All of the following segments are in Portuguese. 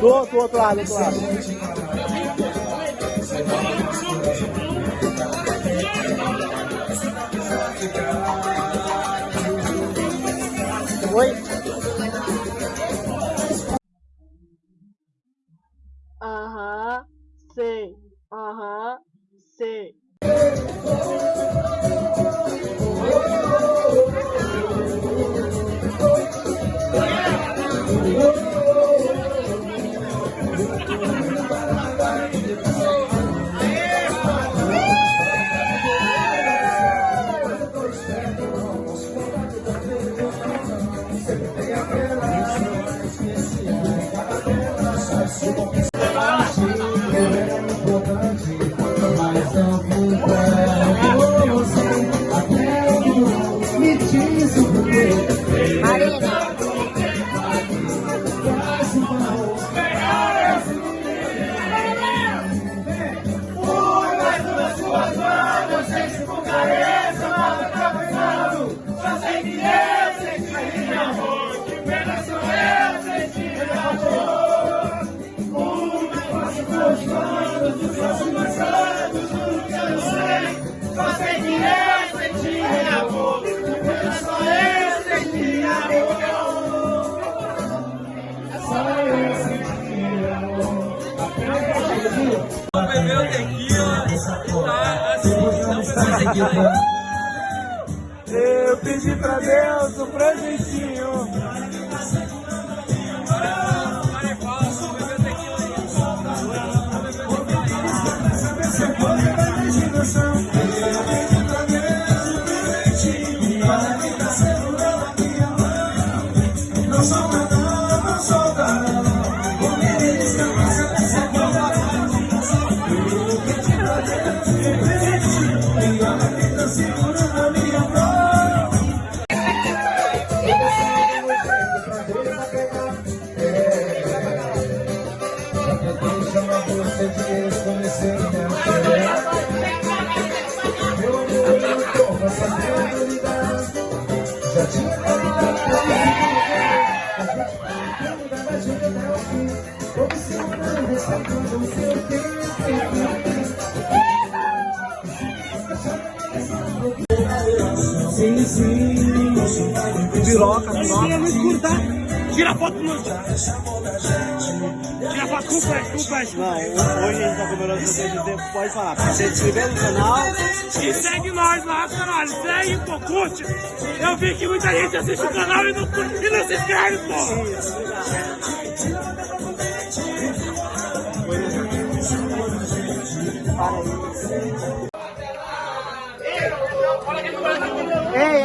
Do outro, outro lado, do outro lado. Oi? Aham, sei. Aham, sei. Bebeu Eu pedi pra Deus um presentinho. Piroca, piroca. no escuro, tá? Tira foto no Tira foto com o flash, com o flash. Não, hoje a gente tá comemorando o seu tempo, pode falar. Se inscrever no canal. E segue nós lá, caralho. Segue, pô, curte. Eu vi que muita gente assiste o canal e não, e não se inscreve, pô.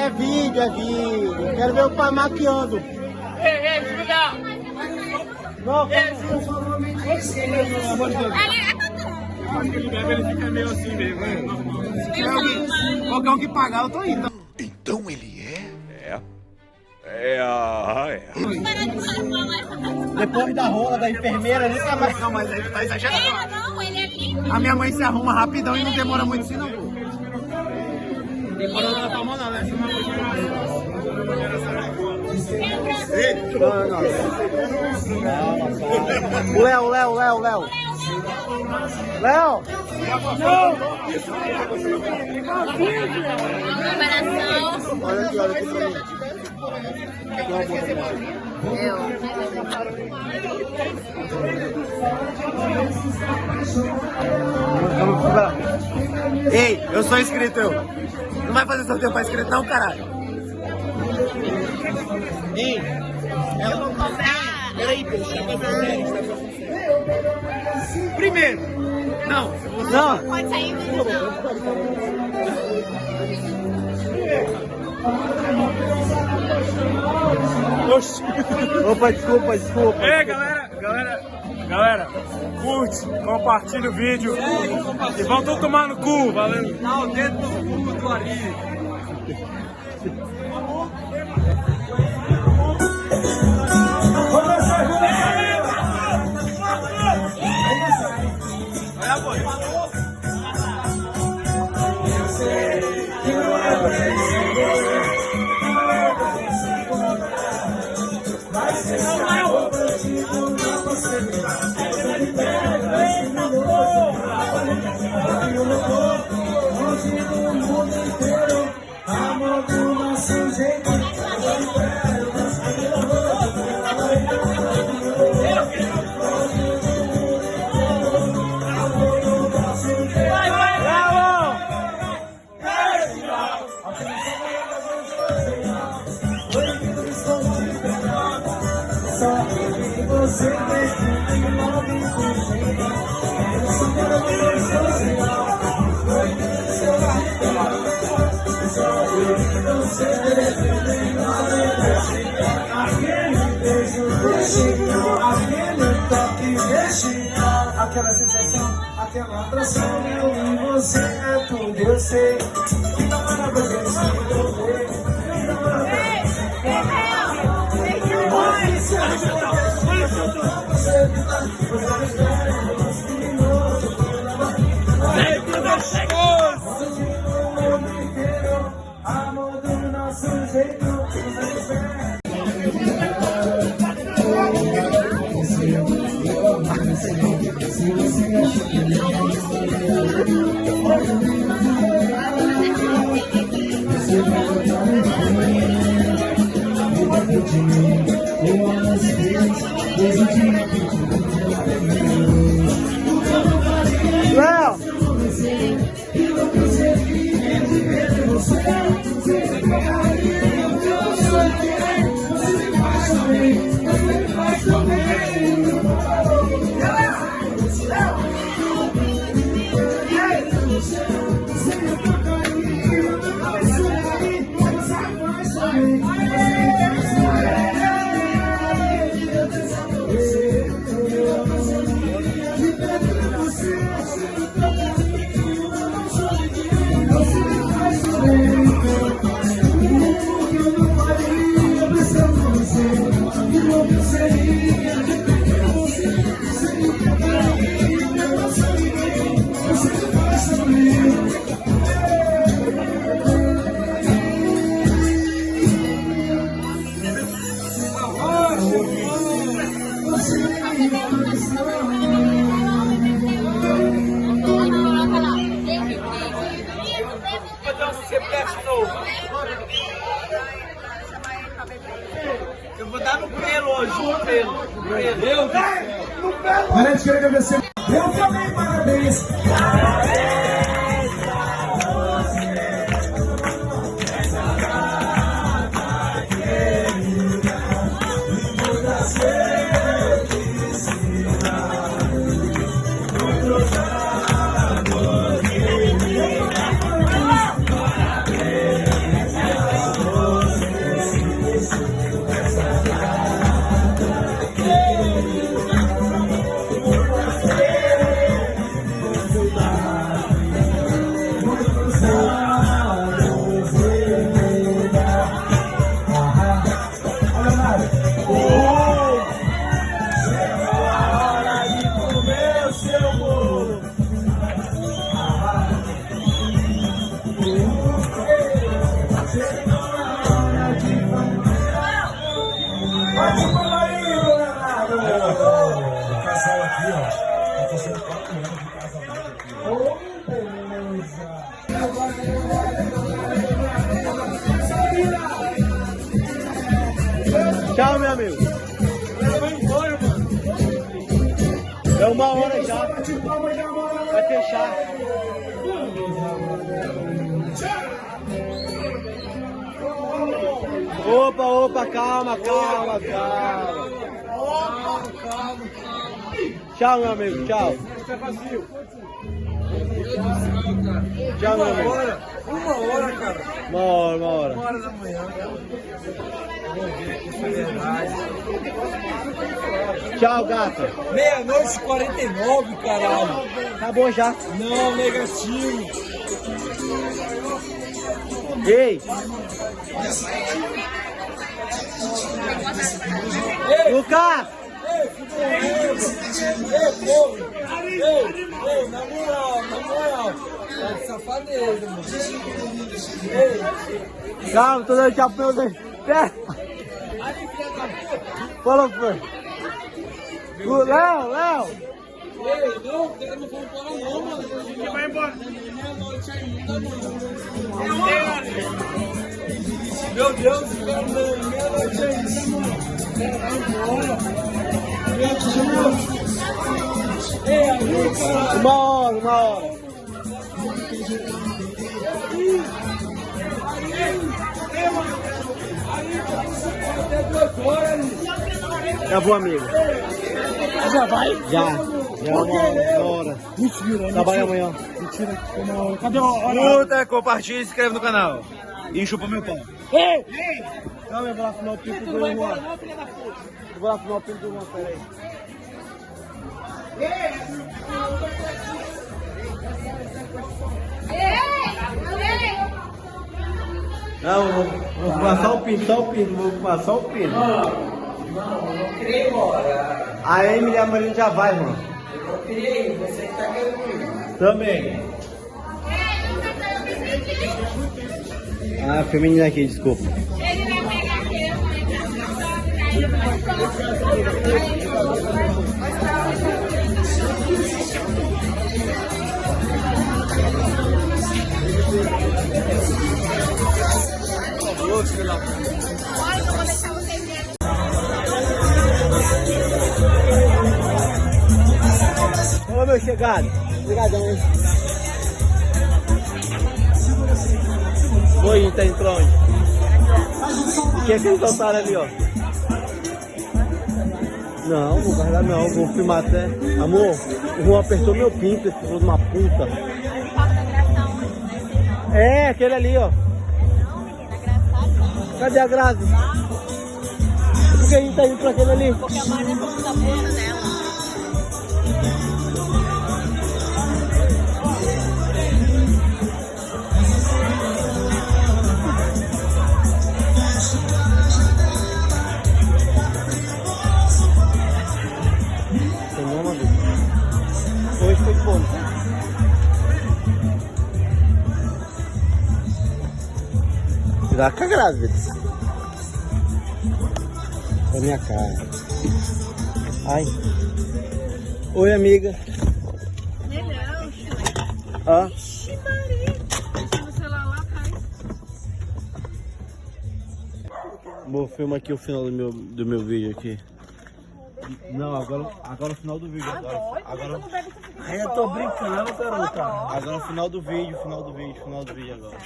É vídeo, é vídeo. Quero ver o pai maquiando. Ei, ei, desliga. Não, pelo amor de Deus. Ele ele fica meio assim mesmo. Tiver alguém, qualquer um que pagar, eu tô indo. Então ele é? É. É, ah, é. Depois da rola da enfermeira, nunca mais. Não, mas ele tá exagerando. Ele não, ele é lindo. A minha mãe se arruma rapidão e não demora muito assim, não. Demora na mão, não, né? Não, não. O Léo, Léo, Léo, Léo. Léo! Eu. Vamos procurar. Ei, eu sou inscrito, eu. Não vai fazer sorteio pra inscrito, não, caralho. Ei, ela não tá Peraí, eu sério, tá Primeiro, não, não. Pode sair, mas não. Oxi. Opa, desculpa, desculpa. Ei, galera, galera, galera, curte, compartilha o vídeo e vão todos tomar no cu, valeu. Dá o dedo no cu Ari. Aquela sensação, aquela atração, eu e você é tudo, eu sei. Que namora pra gente se envolver, que namora pra Amor do nosso jeito, Léo! Eu vou dar no pelo hoje, no pelo. No pelo. Parece que quero agradecer. Opa, opa, calma, calma, calma. Tchau, meu amigo, tchau. Tchau, meu amigo. Uma hora, cara. Uma hora, uma hora. Uma hora da manhã. Tchau, gata. Meia-noite e 49, caralho. Acabou já. Não, negativo. Ei! Lucas! Ei, povo. Ei, ei, na moral, na moral. É safadeza, mano. Ei, Calma, tô dando pro meu. Pera! Fala, Fê. O Léo, Léo! ei, não, os caras não vão embora não, mano. Você vai embora. Meia-noite ainda, mano. Meu Deus, não, meia-noite ainda, mano. Ei. Uma hora, uma hora. Horas, Acabou, amigo. Já vai? Já. Já é uma hora. Mentira, Trabalha mentira. amanhã. Mentira. Cadê a hora? Curta, compartilha e se inscreve no canal. E chupa meu pau. Ei! Calma, eu vou lá assinar o pinto do Juan. Eu vou lá assinar o pinto do Juan, peraí. Não, eu vou, vou fumar só o pinto, só o pinto, vou fumar só o pinto. Não, não queria ir embora. A Emily e a Marina já vai, mano. Eu ir, você que tá querendo Também. Ah, feminina aqui, desculpa. Ô, meu chegado. Obrigadão, hein. Oi, tá entrou onde? O que é que eles soltaram ali, ó? Não, vou guardar não, vou filmar até. Amor, o Juan apertou meu pinto, esse filho de uma puta. É, aquele ali, ó. Cadê a Grazi? Por que a gente tá indo pra aquele ali? Porque a da bolsa dela. Foi de bônus. Tirar com a grávida. Minha cara. Ai. Oi, amiga. Melhor, Hã? Ixi, Maria. Deixa no celular lá atrás. Vou filmar aqui o final do meu, do meu vídeo aqui. Não, agora, agora o final do vídeo. Agora, agora, Ai, eu tô brincando, garota. agora o final do vídeo, final do vídeo, final do vídeo agora.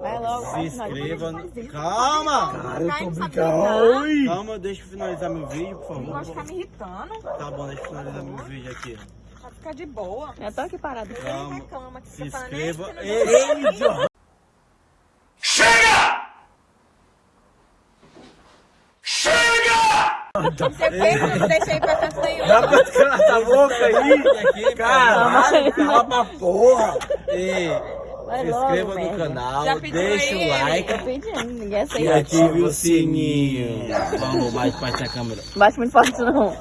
Vai logo. Se inscreva. no- Calma! Cara, eu tô brincando. Oi! Calma, deixa eu finalizar meu vídeo, por favor. Pode ficar me irritando. Tá bom, deixa eu finalizar meu vídeo aqui. Pode ficar de boa. Eu tô aqui parado. Calma. reclama que Se né? inscreva. Que não Ei, idiota! Você fez, não deixei pra tanto nenhum. Dá pra essa boca aí? Caralho, cala pra porra! Vai se logo, inscreva no merda. canal, Já pediu deixa aí, o like pedindo, e ative o sininho. Vamos mais para a câmera. Bate muito forte não.